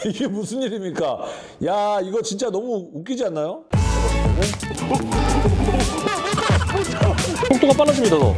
이게 무슨 일입니까? 야 이거 진짜 너무 웃기지 않나요? 속도가 빨라집니다 너.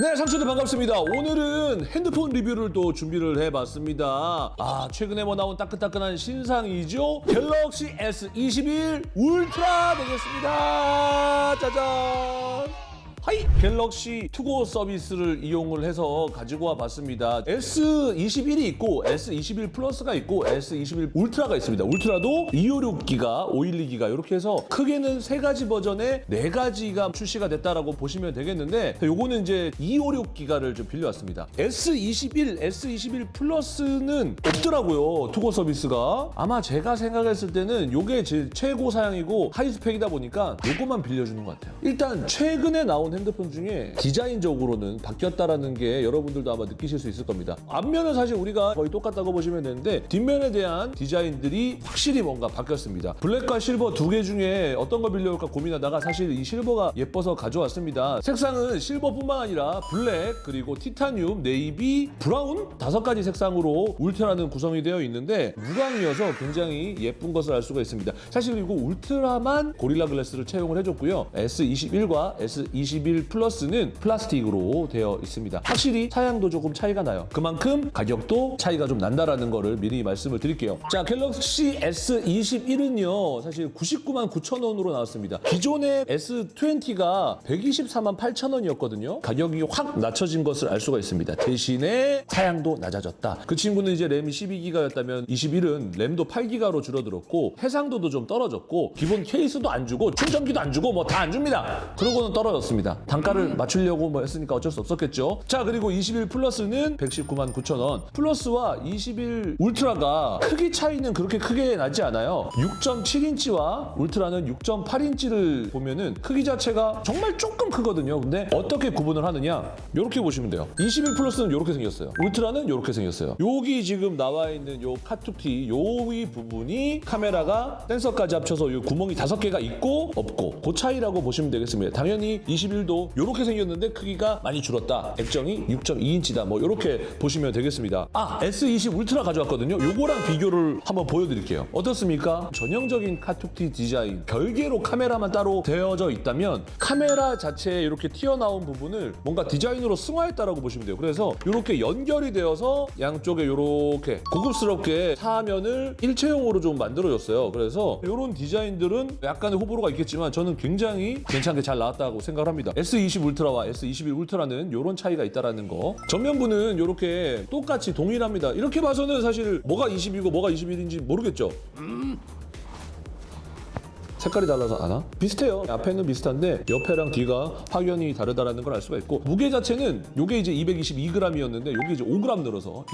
네, 상추들 반갑습니다. 오늘은 핸드폰 리뷰를 또 준비를 해봤습니다. 아, 최근에 뭐 나온 따끈따끈한 신상이죠? 갤럭시 S21 울트라 되겠습니다. 짜잔! 하이! 갤럭시 투고 서비스를 이용을 해서 가지고 와봤습니다. S21이 있고 S21 플러스가 있고 S21 울트라가 있습니다. 울트라도 256기가, 512기가 이렇게 해서 크게는 세 가지 버전에 네 가지가 출시가 됐다라고 보시면 되겠는데 요거는 이제 256기가를 좀 빌려왔습니다. S21, S21 플러스는 없더라고요. 투고 서비스가. 아마 제가 생각했을 때는 요게 제 최고 사양이고 하이스펙이다 보니까 요거만 빌려주는 것 같아요. 일단 최근에 나온 핸드폰 중에 디자인적으로는 바뀌었다라는 게 여러분들도 아마 느끼실 수 있을 겁니다. 앞면은 사실 우리가 거의 똑같다고 보시면 되는데 뒷면에 대한 디자인들이 확실히 뭔가 바뀌었습니다. 블랙과 실버 두 개 중에 어떤 걸 빌려올까 고민하다가 사실 이 실버가 예뻐서 가져왔습니다. 색상은 실버뿐만 아니라 블랙 그리고 티타늄, 네이비, 브라운 다섯 가지 색상으로 울트라는 구성이 되어 있는데 무광이어서 굉장히 예쁜 것을 알 수가 있습니다. 사실 그리고 울트라만 고릴라 글래스를 채용을 해줬고요. S21과 S21 플러스는 플라스틱으로 되어 있습니다. 확실히 사양도 조금 차이가 나요. 그만큼 가격도 차이가 좀 난다라는 거를 미리 말씀을 드릴게요. 자, 갤럭시 S21은요. 사실 99만 9천 원으로 나왔습니다. 기존의 S20가 124만 8천 원이었거든요. 가격이 확 낮춰진 것을 알 수가 있습니다. 대신에 사양도 낮아졌다. 그 친구는 이제 램이 12기가였다면 21은 램도 8기가로 줄어들었고 해상도도 좀 떨어졌고 기본 케이스도 안 주고 충전기도 안 주고 뭐 다 안 줍니다. 그러고는 떨어졌습니다. 단가를 맞추려고 뭐 했으니까 어쩔 수 없었겠죠. 자 그리고 21 플러스는 119만 9천 원. 플러스와 21 울트라가 크기 차이는 그렇게 크게 나지 않아요. 6.7인치와 울트라는 6.8인치를 보면은 크기 자체가 정말 조금 크거든요. 근데 어떻게 구분을 하느냐? 이렇게 보시면 돼요. 21 플러스는 이렇게 생겼어요. 울트라는 이렇게 생겼어요. 여기 지금 나와 있는 요 카툭튀 요 위 부분이 카메라가 센서까지 합쳐서 요 구멍이 다섯 개가 있고 없고 그 차이라고 보시면 되겠습니다. 당연히 21도 이렇게 생겼는데 크기가 많이 줄었다. 액정이 6.2인치다. 뭐 이렇게 보시면 되겠습니다. 아 S20 울트라 가져왔거든요. 요거랑 비교를 한번 보여드릴게요. 어떻습니까? 전형적인 카툭튀 디자인 별개로 카메라만 따로 되어져 있다면 카메라 자체에 이렇게 튀어나온 부분을 뭔가 디자인으로 승화했다라고 보시면 돼요. 그래서 이렇게 연결이 되어서 양쪽에 이렇게 고급스럽게 사면을 일체형으로 좀 만들어줬어요. 그래서 이런 디자인들은 약간의 호불호가 있겠지만 저는 굉장히 괜찮게 잘 나왔다고 생각을 합니다. S20 울트라와 S21 울트라는 이런 차이가 있다라는 거. 전면부는 이렇게 똑같이 동일합니다. 이렇게 봐서는 사실 뭐가 20이고 뭐가 21인지 모르겠죠. 색깔이 달라서 아나? 비슷해요. 앞에는 비슷한데 옆에랑 뒤가 확연히 다르다라는 걸 알 수가 있고 무게 자체는 요게 이제 222g이었는데 요게 이제 5g 늘어서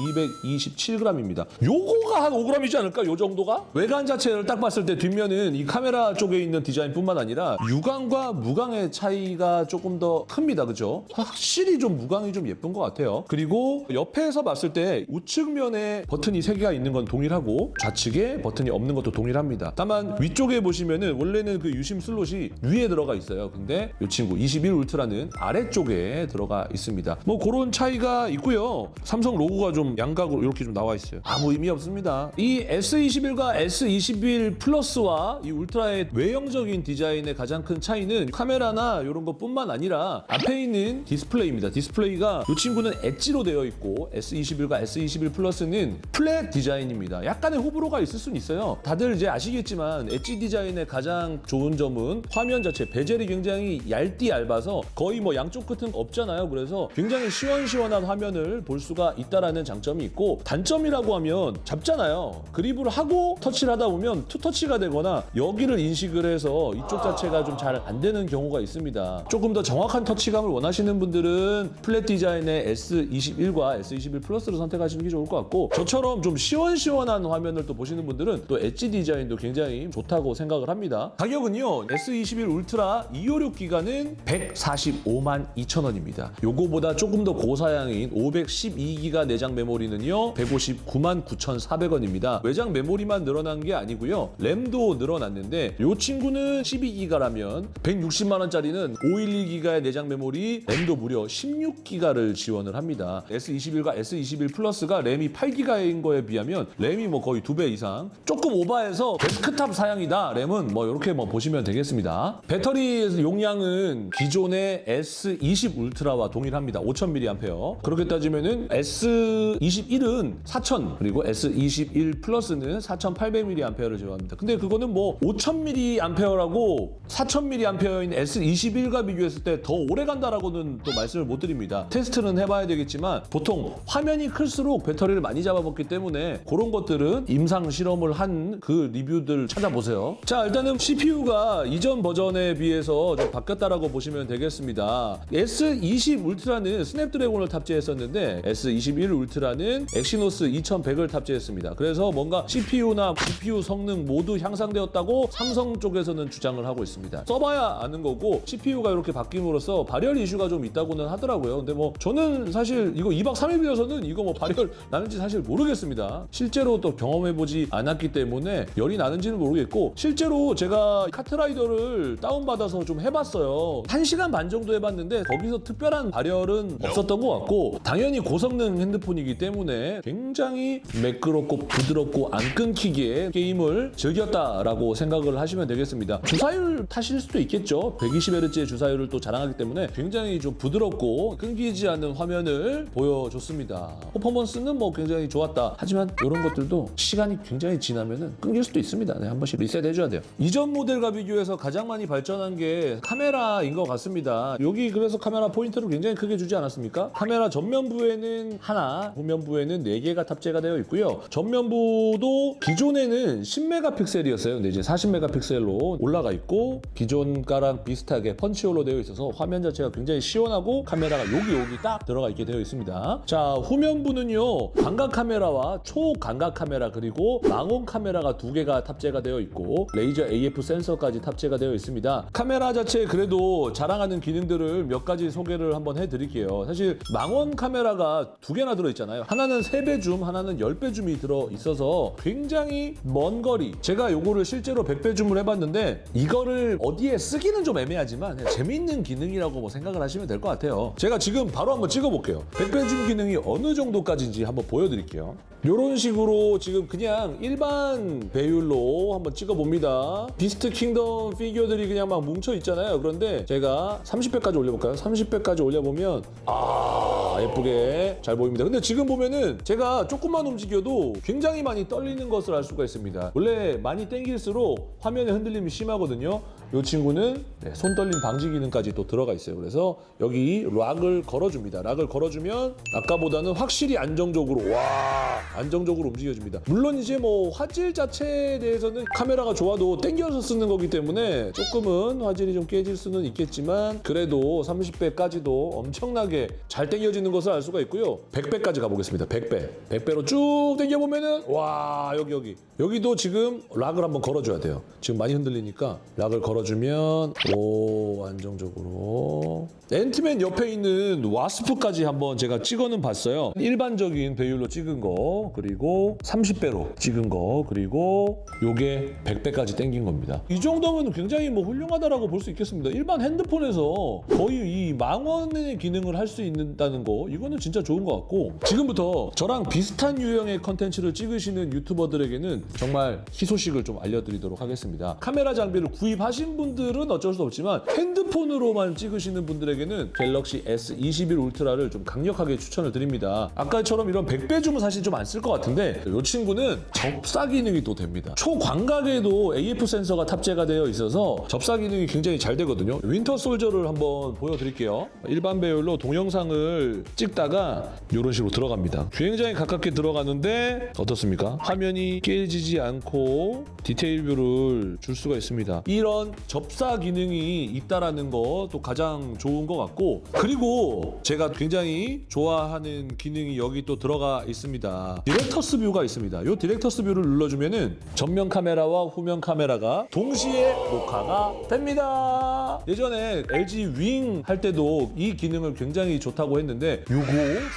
227g입니다. 요거가 한 5g이지 않을까? 요 정도가? 외관 자체를 딱 봤을 때 뒷면은 이 카메라 쪽에 있는 디자인뿐만 아니라 유광과 무광의 차이가 조금 더 큽니다. 그죠? 확실히 좀 무광이 좀 예쁜 것 같아요. 그리고 옆에서 봤을 때 우측면에 버튼이 3개가 있는 건 동일하고 좌측에 버튼이 없는 것도 동일합니다. 다만 위쪽에 보시면은 원래는 그 유심 슬롯이 위에 들어가 있어요. 근데 이 친구 21 울트라는 아래쪽에 들어가 있습니다. 뭐 그런 차이가 있고요. 삼성 로고가 좀 양각으로 이렇게 좀 나와 있어요. 아무 의미 없습니다. 이 S21과 S21 플러스와 이 울트라의 외형적인 디자인의 가장 큰 차이는 카메라나 이런 것뿐만 아니라 앞에 있는 디스플레이입니다. 디스플레이가 이 친구는 엣지로 되어 있고 S21과 S21 플러스는 플랫 디자인입니다. 약간의 호불호가 있을 수는 있어요. 다들 이제 아시겠지만 엣지 디자인의 가장 좋은 점은 화면 자체 베젤이 굉장히 얇디 얇아서 거의 뭐 양쪽 끝은 없잖아요. 그래서 굉장히 시원시원한 화면을 볼 수가 있다라는 장점이 있고 단점이라고 하면 잡잖아요. 그립을 하고 터치를 하다 보면 투터치가 되거나 여기를 인식을 해서 이쪽 자체가 좀 잘 안 되는 경우가 있습니다. 조금 더 정확한 터치감을 원하시는 분들은 플랫 디자인의 S21과 S21 플러스를 선택하시는 게 좋을 것 같고 저처럼 좀 시원시원한 화면을 또 보시는 분들은 또 엣지 디자인도 굉장히 좋다고 생각을 합니다. 합니다. 가격은요. S21 울트라 256 기가는 145만 2천 원입니다. 요거보다 조금 더 고사양인 512기가 내장 메모리는요. 159만 9,400원입니다. 외장 메모리만 늘어난 게 아니고요. 램도 늘어났는데 요 친구는 12기가라면 160만 원짜리는 512기가의 내장 메모리 램도 무려 16기가를 지원을 합니다. S21과 S21 플러스가 램이 8기가인 거에 비하면 램이 뭐 거의 두 배 이상 조금 오버해서 데스크탑 사양이다 램은 뭐 이렇게 뭐 보시면 되겠습니다. 배터리 용량은 기존의 S20 울트라와 동일합니다. 5000mAh. 그렇게 따지면은 S21은 4000 그리고 S21 플러스는 4800mAh를 제공합니다. 근데 그거는 뭐 5000mAh라고 4000mAh인 S21과 비교했을 때 더 오래 간다라고는 또 말씀을 못 드립니다. 테스트는 해봐야 되겠지만 보통 화면이 클수록 배터리를 많이 잡아먹기 때문에 그런 것들은 임상 실험을 한 그 리뷰들 찾아보세요. 자 일단은 CPU가 이전 버전에 비해서 좀 바뀌었다라고 보시면 되겠습니다. S20 울트라는 스냅드래곤을 탑재했었는데 S21 울트라는 엑시노스 2100을 탑재했습니다. 그래서 뭔가 CPU나 GPU 성능 모두 향상되었다고 삼성 쪽에서는 주장을 하고 있습니다. 써봐야 아는 거고 CPU가 이렇게 바뀜으로써 발열 이슈가 좀 있다고는 하더라고요. 근데 뭐 저는 사실 이거 2박 3일 빌려서는 이거 뭐 발열 나는지 사실 모르겠습니다. 실제로 또 경험해보지 않았기 때문에 열이 나는지는 모르겠고 실제로 제가 카트라이더를 다운받아서 좀 해봤어요. 1시간 반 정도 해봤는데 거기서 특별한 발열은 없었던 것 같고 당연히 고성능 핸드폰이기 때문에 굉장히 매끄럽고 부드럽고 안 끊기게 게임을 즐겼다라고 생각을 하시면 되겠습니다. 주사율 타실 수도 있겠죠. 120Hz의 주사율을 또 자랑하기 때문에 굉장히 좀 부드럽고 끊기지 않는 화면을 보여줬습니다. 퍼포먼스는 뭐 굉장히 좋았다. 하지만 이런 것들도 시간이 굉장히 지나면은 끊길 수도 있습니다. 네, 한 번씩 리셋 해줘야 돼요. 이전 모델과 비교해서 가장 많이 발전한 게 카메라인 것 같습니다. 여기 그래서 카메라 포인트를 굉장히 크게 주지 않았습니까? 카메라 전면부에는 하나, 후면부에는 네 개가 탑재가 되어 있고요. 전면부도 기존에는 10메가픽셀이었어요. 근데 이제 40메가픽셀로 올라가 있고 기존가랑 비슷하게 punch hole로 되어 있어서 화면 자체가 굉장히 시원하고 카메라가 여기 여기 딱 들어가 있게 되어 있습니다. 자 후면부는요 광각 카메라와 초광각 카메라 그리고 망원 카메라가 두 개가 탑재가 되어 있고 레이저 AF 센서까지 탑재가 되어 있습니다. 카메라 자체 그래도 자랑하는 기능들을 몇 가지 소개를 한번 해드릴게요. 사실 망원 카메라가 두 개나 들어 있잖아요. 하나는 3배 줌, 하나는 10배 줌이 들어 있어서 굉장히 먼 거리. 제가 요거를 실제로 100배 줌을 해봤는데 이거를 어디에 쓰기는 좀 애매하지만 재밌는 기능이라고 뭐 생각을 하시면 될 것 같아요. 제가 지금 바로 한번 찍어볼게요. 100배 줌 기능이 어느 정도까지인지 한번 보여드릴게요. 이런 식으로 지금 그냥 일반 배율로 한번 찍어봅니다. 비스트 킹덤 피규어들이 그냥 막 뭉쳐 있잖아요. 그런데 제가 30배까지 올려볼까요? 30배까지 올려보면 아 예쁘게 잘 보입니다. 근데 지금 보면은 제가 조금만 움직여도 굉장히 많이 떨리는 것을 알 수가 있습니다. 원래 많이 당길수록 화면의 흔들림이 심하거든요. 이 친구는 네, 손 떨림 방지 기능까지 또 들어가 있어요. 그래서 여기 lock을 걸어줍니다. lock을 걸어주면 아까보다는 확실히 안정적으로 와 안정적으로 움직여줍니다. 물론 이제 뭐 화질 자체에 대해서는 카메라가 좋아도 당겨서 쓰는 거기 때문에 조금은 화질이 좀 깨질 수는 있겠지만 그래도 30배까지도 엄청나게 잘 당겨지는 것을 알 수가 있고요. 100배까지 가보겠습니다. 100배. 100배로 쭉 당겨보면은 와 여기 여기 여기도 지금 lock을 한번 걸어줘야 돼요. 지금 많이 흔들리니까 lock을 걸어 주면 오 안정적으로 앤트맨 옆에 있는 와스프까지 한번 제가 찍어는 봤어요. 일반적인 배율로 찍은 거 그리고 30배로 찍은 거 그리고 요게 100배까지 당긴 겁니다. 이 정도면 굉장히 뭐 훌륭하다라고 볼 수 있겠습니다. 일반 핸드폰에서 거의 이 망원의 기능을 할 수 있다는 거 이거는 진짜 좋은 것 같고 지금부터 저랑 비슷한 유형의 컨텐츠를 찍으시는 유튜버들에게는 정말 희소식을 좀 알려드리도록 하겠습니다. 카메라 장비를 구입하신 분들은 어쩔 수 없지만 핸드폰으로만 찍으시는 분들에게는 갤럭시 S21 울트라를 좀 강력하게 추천을 드립니다. 아까처럼 이런 100배 줌은 사실 좀 안 쓸 것 같은데 이 친구는 접사 기능이 또 됩니다. 초광각에도 AF 센서가 탑재가 되어 있어서 접사 기능이 굉장히 잘 되거든요. 윈터 솔저를 한번 보여드릴게요. 일반 배율로 동영상을 찍다가 이런 식으로 들어갑니다. 굉장히 가깝게 들어가는데 어떻습니까? 화면이 깨지지 않고 detail view를 줄 수가 있습니다. 이런 접사 기능이 있다라는 거 또 가장 좋은 것 같고 그리고 제가 굉장히 좋아하는 기능이 여기 또 들어가 있습니다. director's view가 있습니다. 이 director's view를 눌러주면 은 전면 카메라와 후면 카메라가 동시에 녹화가 됩니다. 예전에 LG 윙 할 때도 이 기능을 굉장히 좋다고 했는데 요거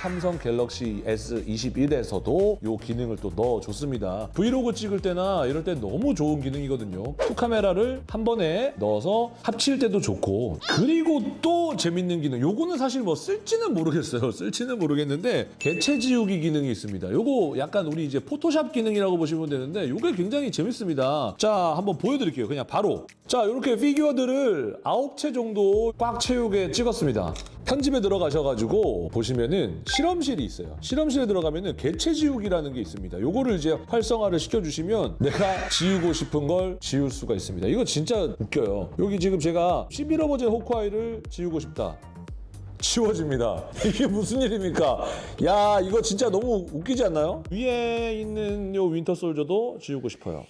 삼성 갤럭시 S21에서도 요 기능을 또 넣어줬습니다. 브이로그 찍을 때나 이럴 때 너무 좋은 기능이거든요. two 카메라를 한 번에 넣어서 합칠 때도 좋고 그리고 또 재밌는 기능 요거는 사실 뭐 쓸지는 모르겠어요. 쓸지는 모르겠는데 개체 지우기 기능이 있습니다. 요거 약간 우리 이제 포토샵 기능이라고 보시면 되는데 요게 굉장히 재밌습니다. 자 한번 보여드릴게요. 그냥 바로 자 이렇게 피규어들을 아홉 채 정도 꽉 채우게 찍었습니다. 편집에 들어가셔가지고 보시면은 실험실이 있어요. 실험실에 들어가면은 개체 지우기라는 게 있습니다. 요거를 이제 활성화를 시켜주시면 내가 지우고 싶은 걸 지울 수가 있습니다. 이거 진짜 웃겨요. 여기 지금 제가 11호 버전 호크아이를 지우고 싶다. 지워집니다. 이게 무슨 일입니까? 야 이거 진짜 너무 웃기지 않나요? 위에 있는 요 윈터 솔저도 지우고 싶어요.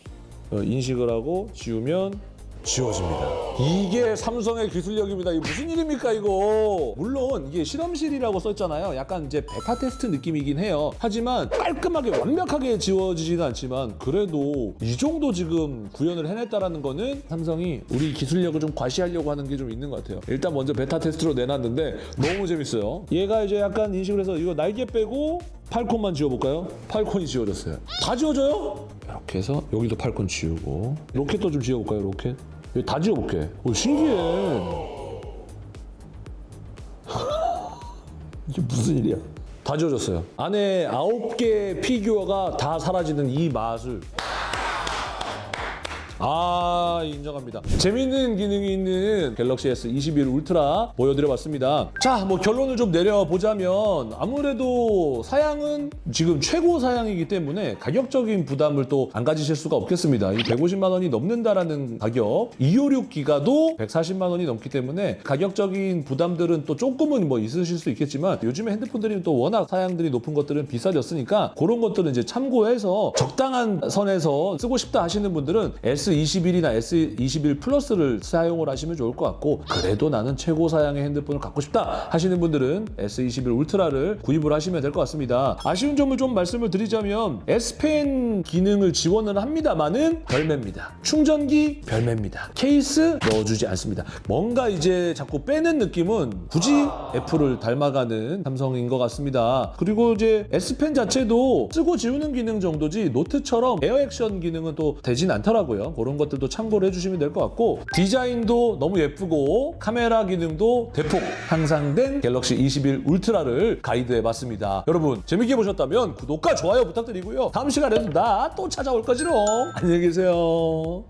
어, 인식을 하고 지우면 지워집니다. 이게 삼성의 기술력입니다. 이게 무슨 일입니까 이거? 물론 이게 실험실이라고 썼잖아요. 약간 이제 베타 테스트 느낌이긴 해요. 하지만 깔끔하게 완벽하게 지워지지는 않지만 그래도 이 정도 지금 구현을 해냈다라는 거는 삼성이 우리 기술력을 좀 과시하려고 하는 게 좀 있는 것 같아요. 일단 먼저 베타 테스트로 내놨는데 너무 재밌어요. 얘가 이제 약간 인식을 해서 이거 날개 빼고 팔콘만 지워볼까요? 팔콘이 지워졌어요. 다 지워져요? 이렇게 해서 여기도 팔콘 지우고 로켓도 좀 지워볼까요? 로켓? 다 지워볼게. 오, 신기해. 이게 무슨 일이야? 다 지워졌어요. 안에 아홉 개 피규어가 다 사라지는 이 마술. 아 인정합니다. 재밌는 기능이 있는 갤럭시 S21 울트라 보여드려봤습니다. 자, 뭐 결론을 좀 내려보자면 아무래도 사양은 지금 최고 사양이기 때문에 가격적인 부담을 또 안 가지실 수가 없겠습니다. 이 150만 원이 넘는다라는 가격, 256 기가도 140만 원이 넘기 때문에 가격적인 부담들은 또 조금은 뭐 있으실 수 있겠지만 요즘에 핸드폰들이 또 워낙 사양들이 높은 것들은 비싸졌으니까 그런 것들은 이제 참고해서 적당한 선에서 쓰고 싶다 하시는 분들은 S21이나 S21 플러스를 사용을 하시면 좋을 것 같고 그래도 나는 최고 사양의 핸드폰을 갖고 싶다 하시는 분들은 S21 울트라를 구입을 하시면 될 것 같습니다. 아쉬운 점을 좀 말씀을 드리자면 S펜 기능을 지원을 합니다만은 별매입니다. 충전기 별매입니다. 케이스 넣어주지 않습니다. 뭔가 이제 자꾸 빼는 느낌은 굳이 애플을 닮아가는 삼성인 것 같습니다. 그리고 이제 S펜 자체도 쓰고 지우는 기능 정도지 노트처럼 에어 액션 기능은 또 되진 않더라고요. 그런 것들도 참고를 해주시면 될 것 같고 디자인도 너무 예쁘고 카메라 기능도 대폭 향상된 갤럭시 21 울트라를 가이드해봤습니다. 여러분 재밌게 보셨다면 구독과 좋아요 부탁드리고요. 다음 시간에도 나 또 찾아올 거지롱. 안녕히 계세요.